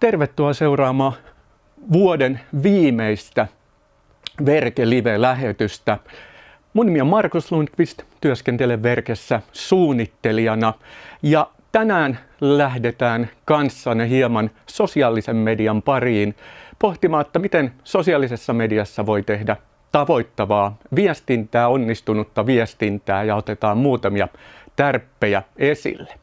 Tervetuloa seuraamaan vuoden viimeistä Verke Live-lähetystä. Mun nimi on Markus Lundqvist, työskentelen Verkessä suunnittelijana ja tänään lähdetään kanssanne hieman sosiaalisen median pariin pohtimaan, että miten sosiaalisessa mediassa voi tehdä tavoittavaa viestintää, onnistunutta viestintää ja otetaan muutamia tärppejä esille.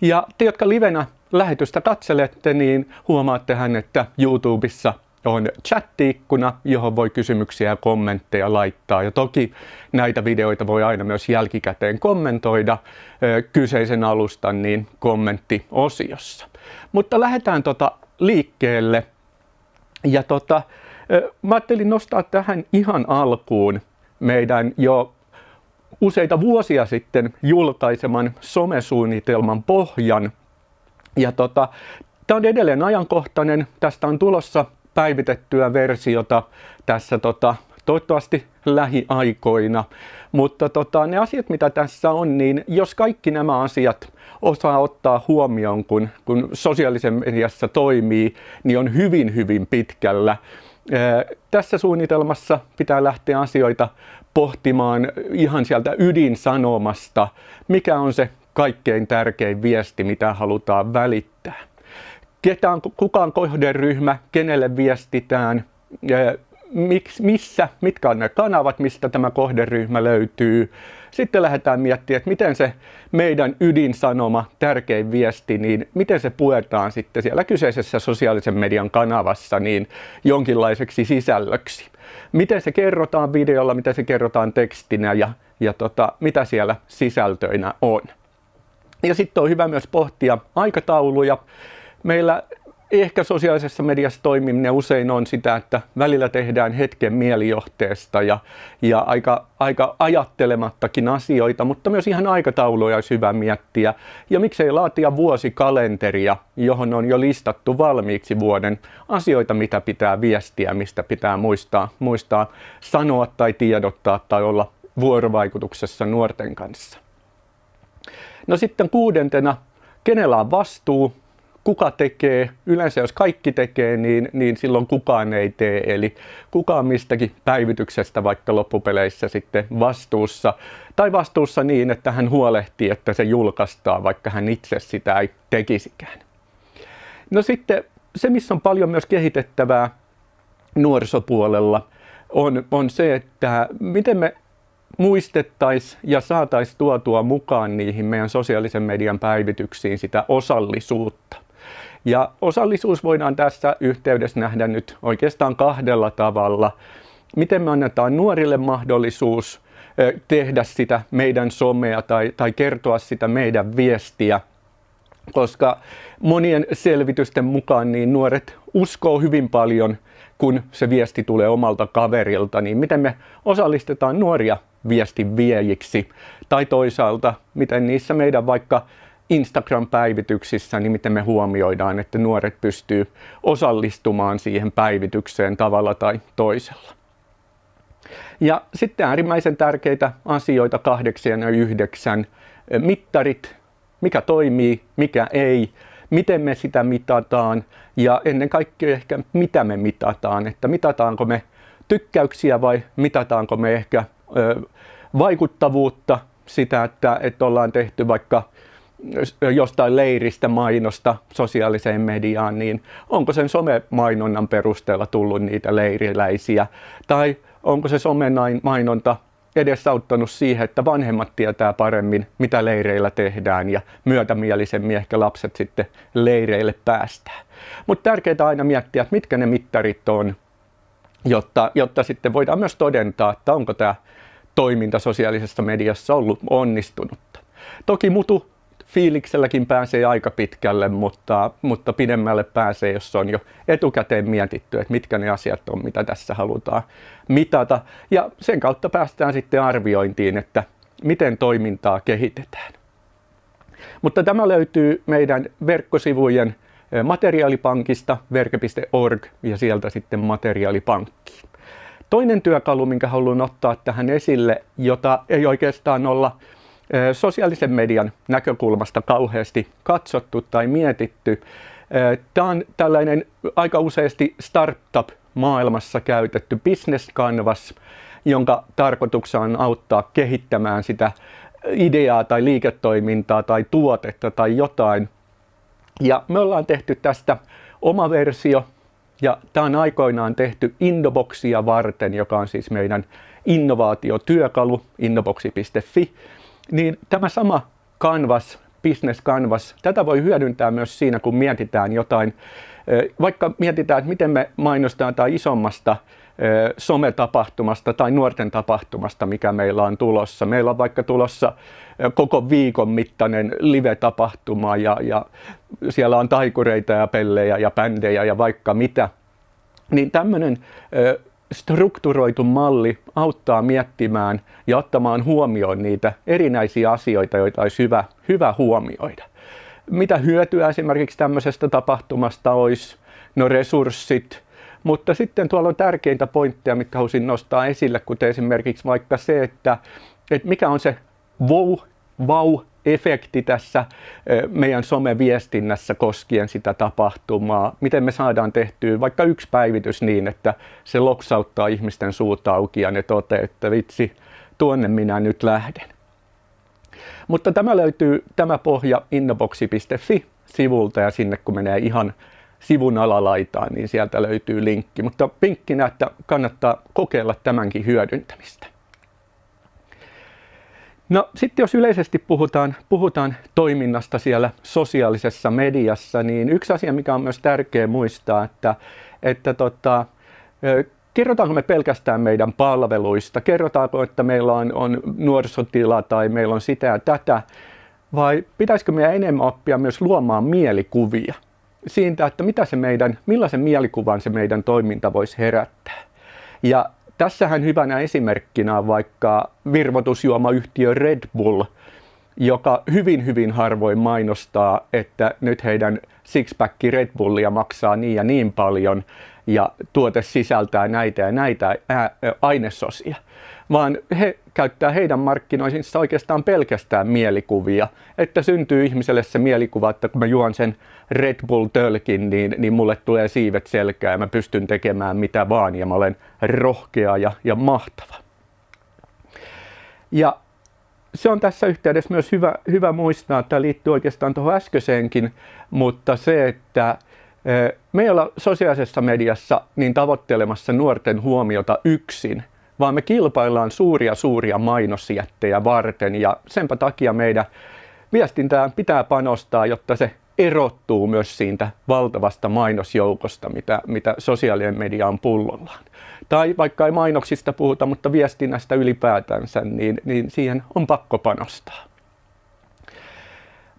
Ja te, jotka livenä lähetystä katselette, niin huomaattehan, että YouTubessa on chatti-ikkuna, johon voi kysymyksiä ja kommentteja laittaa. Ja toki näitä videoita voi aina myös jälkikäteen kommentoida kyseisen alustan niin kommenttiosiossa. Mutta lähdetään tota liikkeelle. Ja tota, mä ajattelin nostaa tähän ihan alkuun meidän jo useita vuosia sitten julkaiseman somesuunnitelman pohjan. Ja tota, tämä on edelleen ajankohtainen. Tästä on tulossa päivitettyä versiota tässä tota, toivottavasti lähiaikoina. Mutta tota, ne asiat, mitä tässä on, niin jos kaikki nämä asiat osaa ottaa huomioon, kun, kun sosiaalisen mediassa toimii, niin on hyvin, hyvin pitkällä. Tässä suunnitelmassa pitää lähteä asioita pohtimaan ihan sieltä ydinsanomasta, mikä on se kaikkein tärkein viesti, mitä halutaan välittää. Ketä on, kuka on kohderyhmä, kenelle viestitään, miksi, missä, mitkä on ne kanavat, mistä tämä kohderyhmä löytyy. Sitten lähdetään miettimään, että miten se meidän ydinsanoma, tärkein viesti, niin miten se puetaan sitten siellä kyseisessä sosiaalisen median kanavassa niin jonkinlaiseksi sisällöksi. Miten se kerrotaan videolla, miten se kerrotaan tekstinä ja, ja tota, mitä siellä sisältöinä on. Ja sitten on hyvä myös pohtia aikatauluja. Meillä ehkä sosiaalisessa mediassa toimiminen usein on sitä, että välillä tehdään hetken mielijohteesta ja, ja aika, aika ajattelemattakin asioita, mutta myös ihan aikatauluja olisi hyvä miettiä. Ja miksei laatia vuosikalenteria, johon on jo listattu valmiiksi vuoden asioita, mitä pitää viestiä, mistä pitää muistaa, muistaa sanoa tai tiedottaa tai olla vuorovaikutuksessa nuorten kanssa. No sitten kuudentena, kenellä on vastuu kuka tekee, yleensä jos kaikki tekee, niin, niin silloin kukaan ei tee. Eli kukaan mistäkin päivityksestä vaikka loppupeleissä sitten vastuussa. Tai vastuussa niin, että hän huolehtii, että se julkaistaan, vaikka hän itse sitä ei tekisikään. No sitten se, missä on paljon myös kehitettävää nuorisopuolella, on, on se, että miten me muistettaisiin ja saataisiin tuotua mukaan niihin meidän sosiaalisen median päivityksiin sitä osallisuutta. Ja osallisuus voidaan tässä yhteydessä nähdä nyt oikeastaan kahdella tavalla. Miten me annetaan nuorille mahdollisuus tehdä sitä meidän somea tai, tai kertoa sitä meidän viestiä, koska monien selvitysten mukaan niin nuoret uskoo hyvin paljon, kun se viesti tulee omalta kaverilta, niin miten me osallistetaan nuoria viestin viejiksi, tai toisaalta miten niissä meidän vaikka Instagram-päivityksissä, niin miten me huomioidaan, että nuoret pystyy osallistumaan siihen päivitykseen tavalla tai toisella. Ja sitten äärimmäisen tärkeitä asioita kahdeksan ja yhdeksän. Mittarit, mikä toimii, mikä ei, miten me sitä mitataan ja ennen kaikkea ehkä mitä me mitataan, että mitataanko me tykkäyksiä vai mitataanko me ehkä ö, vaikuttavuutta, sitä, että, että ollaan tehty vaikka jostain leiristä mainosta sosiaaliseen mediaan, niin onko sen somemainonnan perusteella tullut niitä leiriläisiä? Tai onko se mainonta edesauttanut siihen, että vanhemmat tietää paremmin, mitä leireillä tehdään ja myötämielisemmin ehkä lapset sitten leireille päästään. Mutta tärkeää aina miettiä, että mitkä ne mittarit on, jotta, jotta sitten voidaan myös todentaa, että onko tämä toiminta sosiaalisessa mediassa ollut onnistunutta. Toki mutu fiilikselläkin pääsee aika pitkälle, mutta, mutta pidemmälle pääsee, jos on jo etukäteen mietitty, että mitkä ne asiat on, mitä tässä halutaan mitata. Ja sen kautta päästään sitten arviointiin, että miten toimintaa kehitetään. Mutta tämä löytyy meidän verkkosivujen eh, materiaalipankista verke.org ja sieltä sitten materiaalipankkiin. Toinen työkalu, minkä haluan ottaa tähän esille, jota ei oikeastaan olla sosiaalisen median näkökulmasta kauheasti katsottu tai mietitty. Tämä on tällainen aika useasti startup-maailmassa käytetty business canvas, jonka tarkoituksena on auttaa kehittämään sitä ideaa tai liiketoimintaa tai tuotetta tai jotain. Ja me ollaan tehty tästä oma versio, ja tämä on aikoinaan tehty Indoboxia varten, joka on siis meidän innovaatiotyökalu, innoboxi.fi. Niin tämä sama Canvas, Business Canvas, tätä voi hyödyntää myös siinä, kun mietitään jotain, vaikka mietitään, että miten me mainostetaan tai isommasta sometapahtumasta tai nuorten tapahtumasta, mikä meillä on tulossa. Meillä on vaikka tulossa koko viikon mittainen live-tapahtuma ja, ja siellä on taikureita ja pellejä ja bändejä ja vaikka mitä. Niin tämmöinen strukturoitu malli auttaa miettimään ja ottamaan huomioon niitä erinäisiä asioita, joita olisi hyvä, hyvä huomioida. Mitä hyötyä esimerkiksi tämmöisestä tapahtumasta olisi? No resurssit, mutta sitten tuolla on tärkeintä pointteja, mitkä haluaisin nostaa esille, kuten esimerkiksi vaikka se, että, että mikä on se wow, wow efekti tässä meidän someviestinnässä koskien sitä tapahtumaa. Miten me saadaan tehtyä vaikka yksi päivitys niin, että se loksauttaa ihmisten suut auki ja ne toteaa, että vitsi, tuonne minä nyt lähden. Mutta tämä löytyy, tämä pohja innoboxi.fi sivulta ja sinne kun menee ihan sivun alalaitaan, niin sieltä löytyy linkki. Mutta pinkkinä, että kannattaa kokeilla tämänkin hyödyntämistä. No sitten jos yleisesti puhutaan, puhutaan toiminnasta siellä sosiaalisessa mediassa, niin yksi asia, mikä on myös tärkeä muistaa, että, että tota, kerrotaanko me pelkästään meidän palveluista, kerrotaanko, että meillä on, on nuorisotila tai meillä on sitä ja tätä, vai pitäisikö meidän enemmän oppia myös luomaan mielikuvia siitä, että mitä se meidän, millaisen mielikuvan se meidän toiminta voisi herättää. Ja Tässähän hyvänä esimerkkinä on vaikka virvoitusjuomayhtiö Red Bull, joka hyvin hyvin harvoin mainostaa, että nyt heidän sixpack Red Bullia maksaa niin ja niin paljon ja tuote sisältää näitä ja näitä ainesosia, vaan he käyttää heidän markkinoinnissa oikeastaan pelkästään mielikuvia, että syntyy ihmiselle se mielikuva, että kun mä juon sen Red Bull-tölkin, niin, niin mulle tulee siivet selkää ja mä pystyn tekemään mitä vaan ja mä olen rohkea ja, ja mahtava. Ja se on tässä yhteydessä myös hyvä, hyvä muistaa, että tämä liittyy oikeastaan tuohon äskeiseenkin, mutta se, että me ei olla sosiaalisessa mediassa niin tavoittelemassa nuorten huomiota yksin, vaan me kilpaillaan suuria suuria mainosjättejä varten ja senpä takia meidän viestintään pitää panostaa, jotta se erottuu myös siitä valtavasta mainosjoukosta, mitä, mitä sosiaalinen media on pullollaan. Tai vaikka ei mainoksista puhuta, mutta viestinnästä ylipäätänsä, niin, niin siihen on pakko panostaa.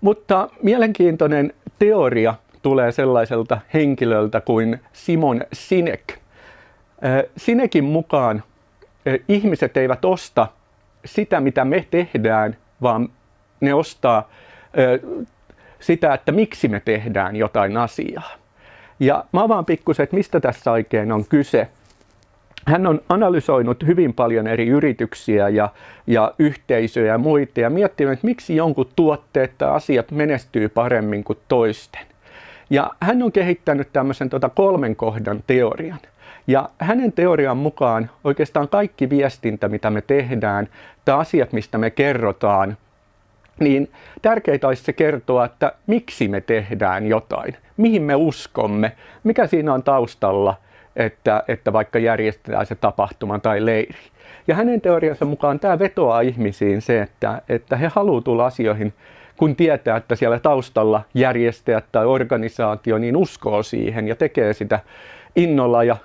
Mutta mielenkiintoinen teoria tulee sellaiselta henkilöltä kuin Simon Sinek. Sinekin mukaan ihmiset eivät osta sitä, mitä me tehdään, vaan ne ostaa sitä, että miksi me tehdään jotain asiaa. Ja mä avaan pikkusen, että mistä tässä oikein on kyse. Hän on analysoinut hyvin paljon eri yrityksiä ja, ja yhteisöjä ja muita ja miettinyt, että miksi jonkun tuotteet tai asiat menestyy paremmin kuin toisten. Ja hän on kehittänyt tämmöisen tota kolmen kohdan teorian. Ja hänen teorian mukaan oikeastaan kaikki viestintä, mitä me tehdään, tai asiat, mistä me kerrotaan, niin tärkeintä olisi se kertoa, että miksi me tehdään jotain, mihin me uskomme, mikä siinä on taustalla, että, että vaikka järjestetään se tapahtuma tai leiri. Ja hänen teoriansa mukaan tämä vetoaa ihmisiin se, että, että he haluavat tulla asioihin, kun tietää, että siellä taustalla järjestäjät tai organisaatio niin uskoo siihen ja tekee sitä innolla ja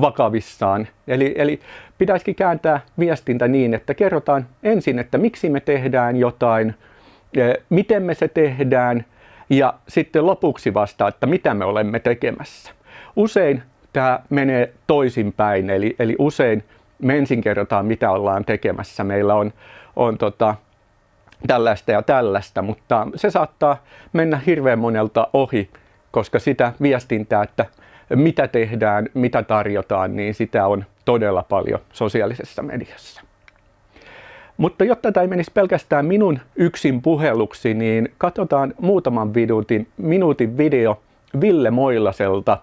vakavissaan. Eli, eli pitäisikin kääntää viestintä niin, että kerrotaan ensin, että miksi me tehdään jotain, miten me se tehdään ja sitten lopuksi vasta, että mitä me olemme tekemässä. Usein tämä menee toisinpäin, eli, eli usein me ensin kerrotaan, mitä ollaan tekemässä. Meillä on, on tota, tällaista ja tällaista, mutta se saattaa mennä hirveän monelta ohi, koska sitä viestintää, että mitä tehdään, mitä tarjotaan, niin sitä on todella paljon sosiaalisessa mediassa. Mutta jotta tämä ei menisi pelkästään minun yksin puheluksi, niin katsotaan muutaman minuutin, minuutin video Ville Moilaselta.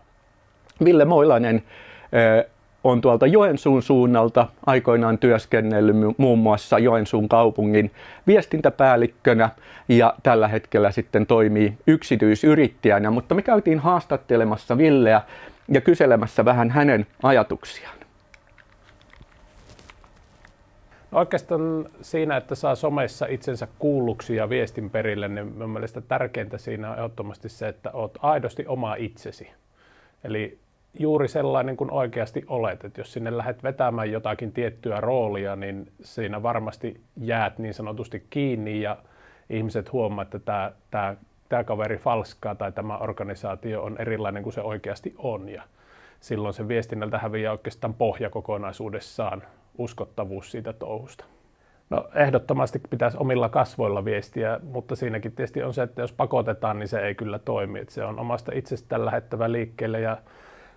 Ville Moilanen on tuolta Joensuun suunnalta aikoinaan työskennellyt muun muassa Joensuun kaupungin viestintäpäällikkönä ja tällä hetkellä sitten toimii yksityisyrittäjänä, mutta me käytiin haastattelemassa Villeä ja kyselemässä vähän hänen ajatuksiaan. No oikeastaan siinä, että saa somessa itsensä kuulluksi ja viestin perille, niin minun mielestä tärkeintä siinä on ehdottomasti se, että olet aidosti oma itsesi. Eli juuri sellainen kuin oikeasti olet. Että jos sinne lähdet vetämään jotakin tiettyä roolia, niin siinä varmasti jäät niin sanotusti kiinni ja ihmiset huomaa, että tämä, tämä, tämä kaveri falskaa tai tämä organisaatio on erilainen kuin se oikeasti on. Ja silloin se viestinnältä häviää oikeastaan pohja kokonaisuudessaan, uskottavuus siitä touhusta. No ehdottomasti pitäisi omilla kasvoilla viestiä, mutta siinäkin tietysti on se, että jos pakotetaan, niin se ei kyllä toimi. Että se on omasta itsestään lähettävä liikkeelle ja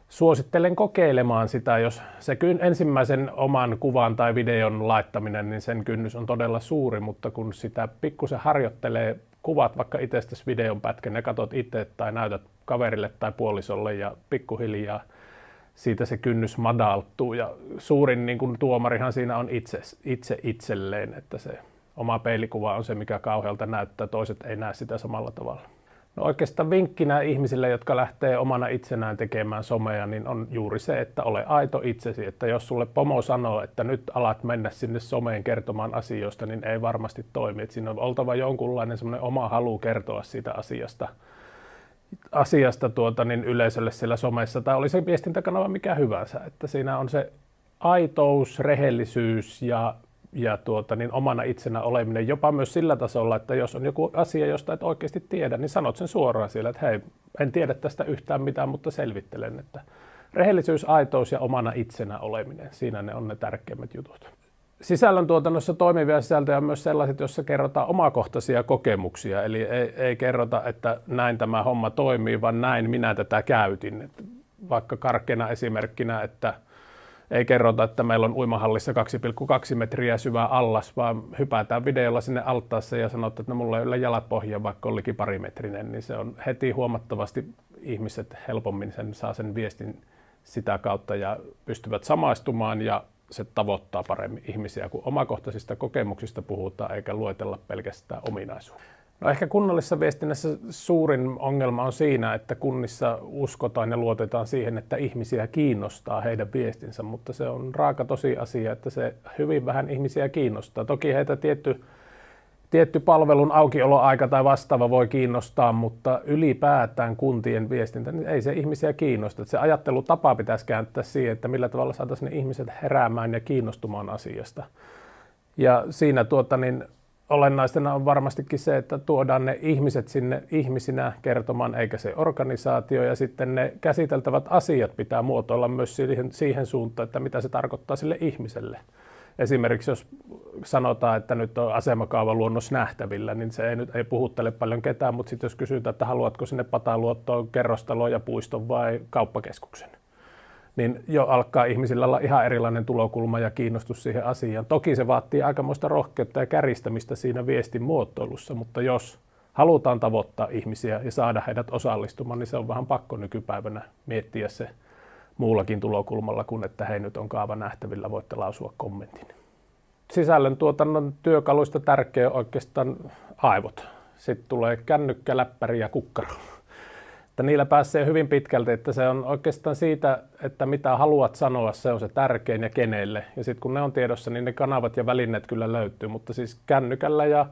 suosittelen kokeilemaan sitä, jos se ensimmäisen oman kuvan tai videon laittaminen, niin sen kynnys on todella suuri, mutta kun sitä pikkusen harjoittelee, kuvat vaikka itsestäsi videon pätkän ja katsot itse tai näytät kaverille tai puolisolle ja pikkuhiljaa siitä se kynnys madaltuu ja suurin niin kuin tuomarihan siinä on itse, itse itselleen, että se oma peilikuva on se, mikä kauhealta näyttää, toiset ei näe sitä samalla tavalla. No oikeastaan vinkkinä ihmisille, jotka lähtee omana itsenään tekemään somea, niin on juuri se, että ole aito itsesi. Että jos sulle pomo sanoo, että nyt alat mennä sinne someen kertomaan asioista, niin ei varmasti toimi. Että siinä on oltava jonkunlainen semmoinen oma halu kertoa siitä asiasta, asiasta tuota, niin yleisölle siellä somessa, tai oli se viestintäkanava mikä hyvänsä. Että siinä on se aitous, rehellisyys ja ja tuota, niin omana itsenä oleminen jopa myös sillä tasolla, että jos on joku asia, josta et oikeasti tiedä, niin sanot sen suoraan siellä, että hei, en tiedä tästä yhtään mitään, mutta selvittelen, että rehellisyys, aitous ja omana itsenä oleminen, siinä ne on ne tärkeimmät jutut. Sisällön tuotannossa toimivia sisältöjä on myös sellaiset, joissa kerrotaan omakohtaisia kokemuksia, eli ei, ei kerrota, että näin tämä homma toimii, vaan näin minä tätä käytin. Et vaikka karkeana esimerkkinä, että ei kerrota, että meillä on uimahallissa 2,2 metriä syvä allas, vaan hypätään videolla sinne altaassa ja sanotaan, että no, mulla ei ole jalat pohjaa, vaikka olikin parimetrinen, niin se on heti huomattavasti ihmiset helpommin sen, saa sen viestin sitä kautta ja pystyvät samaistumaan ja se tavoittaa paremmin ihmisiä, kun omakohtaisista kokemuksista puhutaan eikä luetella pelkästään ominaisuuksia. No ehkä kunnallisessa viestinnässä suurin ongelma on siinä, että kunnissa uskotaan ja luotetaan siihen, että ihmisiä kiinnostaa heidän viestinsä, mutta se on raaka tosiasia, että se hyvin vähän ihmisiä kiinnostaa. Toki heitä tietty, tietty palvelun aukioloaika tai vastaava voi kiinnostaa, mutta ylipäätään kuntien viestintä, niin ei se ihmisiä kiinnosta. Se ajattelutapa pitäisi kääntää siihen, että millä tavalla saataisiin ne ihmiset heräämään ja kiinnostumaan asiasta. Ja siinä tuota, niin olennaisena on varmastikin se, että tuodaan ne ihmiset sinne ihmisinä kertomaan, eikä se organisaatio. Ja sitten ne käsiteltävät asiat pitää muotoilla myös siihen, siihen suuntaan, että mitä se tarkoittaa sille ihmiselle. Esimerkiksi jos sanotaan, että nyt on asemakaavaluonnos nähtävillä, niin se ei nyt ei puhuttele paljon ketään, mutta sitten jos kysytään, että haluatko sinne pataluottoon kerrostalo ja puiston vai kauppakeskuksen, niin jo alkaa ihmisillä olla ihan erilainen tulokulma ja kiinnostus siihen asiaan. Toki se vaatii aikamoista rohkeutta ja käristämistä siinä viestin muotoilussa, mutta jos halutaan tavoittaa ihmisiä ja saada heidät osallistumaan, niin se on vähän pakko nykypäivänä miettiä se muullakin tulokulmalla kuin, että hei nyt on kaava nähtävillä, voitte lausua kommentin. Sisällön tuotannon työkaluista tärkeä oikeastaan aivot. Sitten tulee kännykkä, läppäri ja kukkaro että niillä pääsee hyvin pitkälti, että se on oikeastaan siitä, että mitä haluat sanoa, se on se tärkein ja kenelle. Ja sitten kun ne on tiedossa, niin ne kanavat ja välineet kyllä löytyy, mutta siis kännykällä ja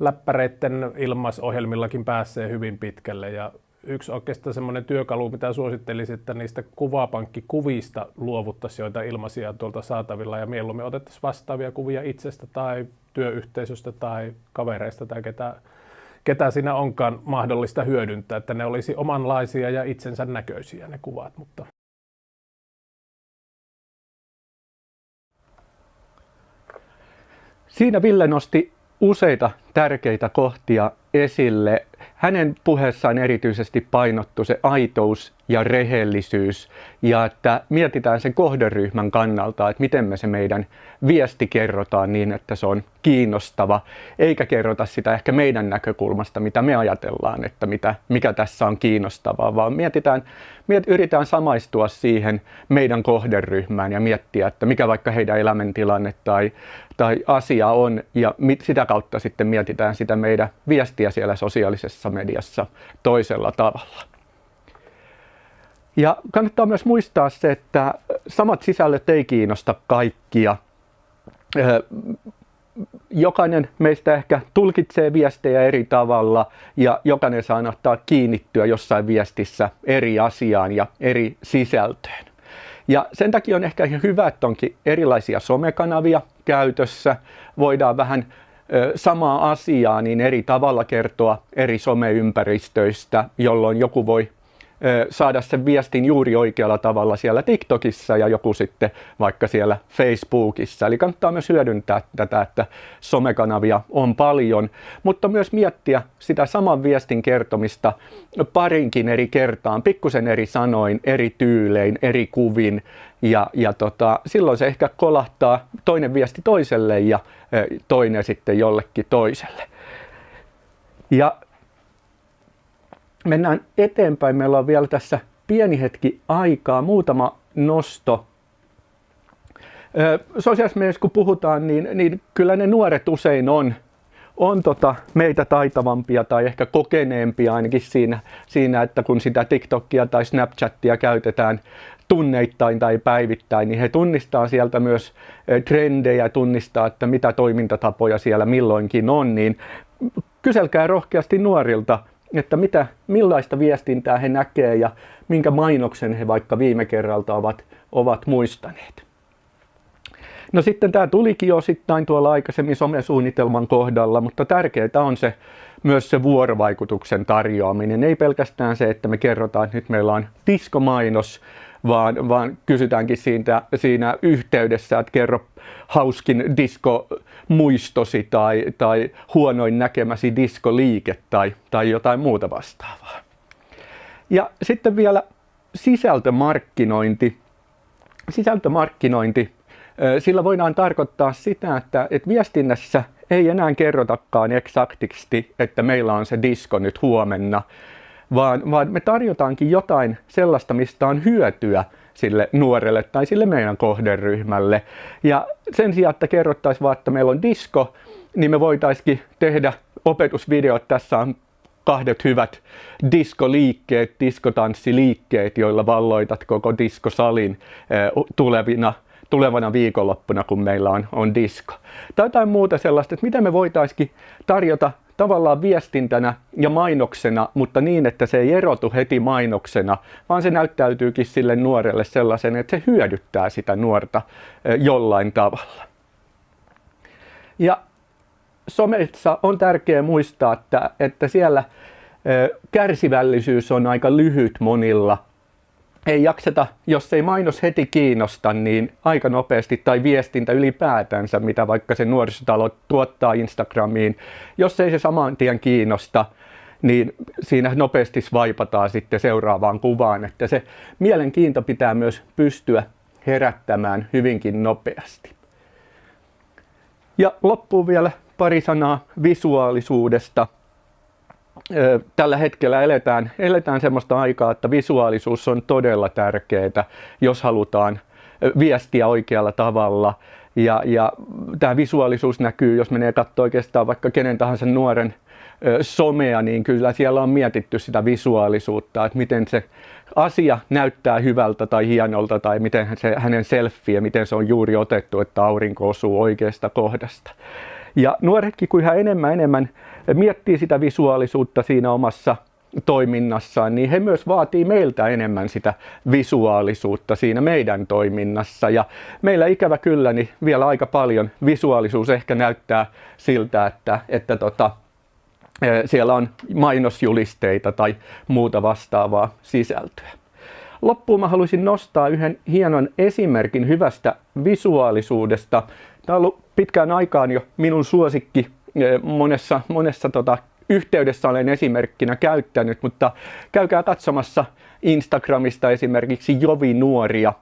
läppäreiden ilmaisohjelmillakin pääsee hyvin pitkälle. Ja yksi oikeastaan semmoinen työkalu, mitä suosittelisin, että niistä kuvapankkikuvista luovuttaisiin joita ilmaisia tuolta saatavilla ja mieluummin otettaisiin vastaavia kuvia itsestä tai työyhteisöstä tai kavereista tai ketä ketä siinä onkaan mahdollista hyödyntää, että ne olisi omanlaisia ja itsensä näköisiä ne kuvat. Mutta... Siinä Ville nosti useita tärkeitä kohtia esille. Hänen puheessaan erityisesti painottu se aitous ja rehellisyys ja että mietitään sen kohderyhmän kannalta, että miten me se meidän viesti kerrotaan niin, että se on kiinnostava, eikä kerrota sitä ehkä meidän näkökulmasta, mitä me ajatellaan, että mitä, mikä tässä on kiinnostavaa, vaan mietitään, miet, yritetään samaistua siihen meidän kohderyhmään ja miettiä, että mikä vaikka heidän elämäntilanne tai, tai asia on ja mit, sitä kautta sitten mietitään sitä meidän viestiä siellä sosiaalisessa mediassa toisella tavalla. Ja kannattaa myös muistaa se, että samat sisällöt ei kiinnosta kaikkia. Jokainen meistä ehkä tulkitsee viestejä eri tavalla ja jokainen saa ottaa kiinnittyä jossain viestissä eri asiaan ja eri sisältöön. Ja sen takia on ehkä hyvä, että onkin erilaisia somekanavia käytössä. Voidaan vähän samaa asiaa niin eri tavalla kertoa eri someympäristöistä, jolloin joku voi saada sen viestin juuri oikealla tavalla siellä TikTokissa ja joku sitten vaikka siellä Facebookissa. Eli kannattaa myös hyödyntää tätä, että somekanavia on paljon, mutta myös miettiä sitä saman viestin kertomista parinkin eri kertaan, pikkusen eri sanoin, eri tyylein, eri kuvin ja, ja tota, silloin se ehkä kolahtaa toinen viesti toiselle ja toinen sitten jollekin toiselle. Ja mennään eteenpäin. Meillä on vielä tässä pieni hetki aikaa, muutama nosto. Sosiaalisessa mediassa kun puhutaan, niin, niin kyllä ne nuoret usein on, on tota meitä taitavampia tai ehkä kokeneempia ainakin siinä, siinä, että kun sitä TikTokia tai Snapchattia käytetään tunneittain tai päivittäin, niin he tunnistaa sieltä myös trendejä, tunnistaa, että mitä toimintatapoja siellä milloinkin on, niin kyselkää rohkeasti nuorilta, että mitä, millaista viestintää he näkee ja minkä mainoksen he vaikka viime kerralta ovat, ovat muistaneet. No sitten tämä tulikin osittain tuolla aikaisemmin somesuunnitelman kohdalla, mutta tärkeää on se myös se vuorovaikutuksen tarjoaminen. Ei pelkästään se, että me kerrotaan, että nyt meillä on diskomainos, vaan, vaan kysytäänkin siitä, siinä yhteydessä, että kerro hauskin diskomuistosi tai, tai huonoin näkemäsi diskoliike tai, tai jotain muuta vastaavaa. Ja sitten vielä sisältömarkkinointi. Sisältömarkkinointi, sillä voidaan tarkoittaa sitä, että, että viestinnässä ei enää kerrotakaan eksaktisti, että meillä on se disko nyt huomenna, vaan, vaan me tarjotaankin jotain sellaista, mistä on hyötyä sille nuorelle tai sille meidän kohderyhmälle. Ja sen sijaan, että kerrottaisiin vaan, että meillä on disko, niin me voitaisiin tehdä opetusvideot. Tässä on kahdet hyvät diskoliikkeet, diskotanssiliikkeet, joilla valloitat koko diskosalin eh, tulevina tulevana viikonloppuna, kun meillä on, on disko. Tai jotain muuta sellaista, että miten me voitaisiin tarjota tavallaan viestintänä ja mainoksena, mutta niin, että se ei erotu heti mainoksena, vaan se näyttäytyykin sille nuorelle sellaisen, että se hyödyttää sitä nuorta jollain tavalla. Ja somessa on tärkeää muistaa, että, että siellä kärsivällisyys on aika lyhyt monilla ei jakseta, jos ei mainos heti kiinnosta, niin aika nopeasti, tai viestintä ylipäätänsä, mitä vaikka se nuorisotalo tuottaa Instagramiin, jos ei se saman tien kiinnosta, niin siinä nopeasti vaipataan sitten seuraavaan kuvaan, että se mielenkiinto pitää myös pystyä herättämään hyvinkin nopeasti. Ja loppuun vielä pari sanaa visuaalisuudesta – tällä hetkellä eletään, eletään sellaista aikaa, että visuaalisuus on todella tärkeää, jos halutaan viestiä oikealla tavalla. Ja, ja tämä visuaalisuus näkyy, jos menee katsoa oikeastaan vaikka kenen tahansa nuoren somea, niin kyllä siellä on mietitty sitä visuaalisuutta, että miten se asia näyttää hyvältä tai hienolta tai miten se, hänen selfie, miten se on juuri otettu, että aurinko osuu oikeasta kohdasta. Ja nuoretkin, kun yhä enemmän enemmän miettii sitä visuaalisuutta siinä omassa toiminnassaan, niin he myös vaatii meiltä enemmän sitä visuaalisuutta siinä meidän toiminnassa. Ja meillä ikävä kyllä, niin vielä aika paljon visuaalisuus ehkä näyttää siltä, että, että tota, e, siellä on mainosjulisteita tai muuta vastaavaa sisältöä. Loppuun mä haluaisin nostaa yhden hienon esimerkin hyvästä visuaalisuudesta. Tämä on ollut pitkään aikaan jo minun suosikki monessa, monessa tota, yhteydessä olen esimerkkinä käyttänyt, mutta käykää katsomassa Instagramista esimerkiksi Jovi Nuoria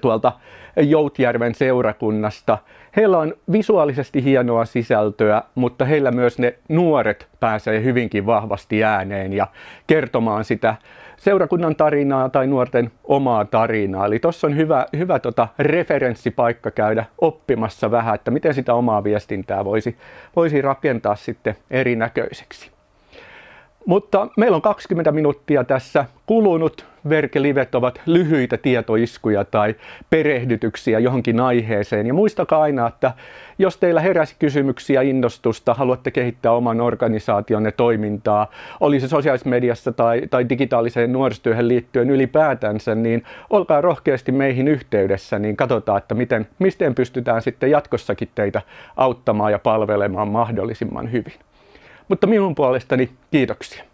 tuolta Joutjärven seurakunnasta. Heillä on visuaalisesti hienoa sisältöä, mutta heillä myös ne nuoret pääsee hyvinkin vahvasti ääneen ja kertomaan sitä seurakunnan tarinaa tai nuorten omaa tarinaa. Eli tuossa on hyvä, hyvä tota referenssipaikka käydä oppimassa vähän, että miten sitä omaa viestintää voisi, voisi rakentaa sitten erinäköiseksi. Mutta meillä on 20 minuuttia tässä kulunut. Verkelivet ovat lyhyitä tietoiskuja tai perehdytyksiä johonkin aiheeseen. Ja muistakaa aina, että jos teillä heräsi kysymyksiä, innostusta, haluatte kehittää oman organisaationne toimintaa, oli se sosiaalisessa mediassa tai, tai digitaaliseen nuorisotyöhön liittyen ylipäätänsä, niin olkaa rohkeasti meihin yhteydessä, niin katsotaan, että miten, miten pystytään sitten jatkossakin teitä auttamaan ja palvelemaan mahdollisimman hyvin. Mutta minun puolestani kiitoksia.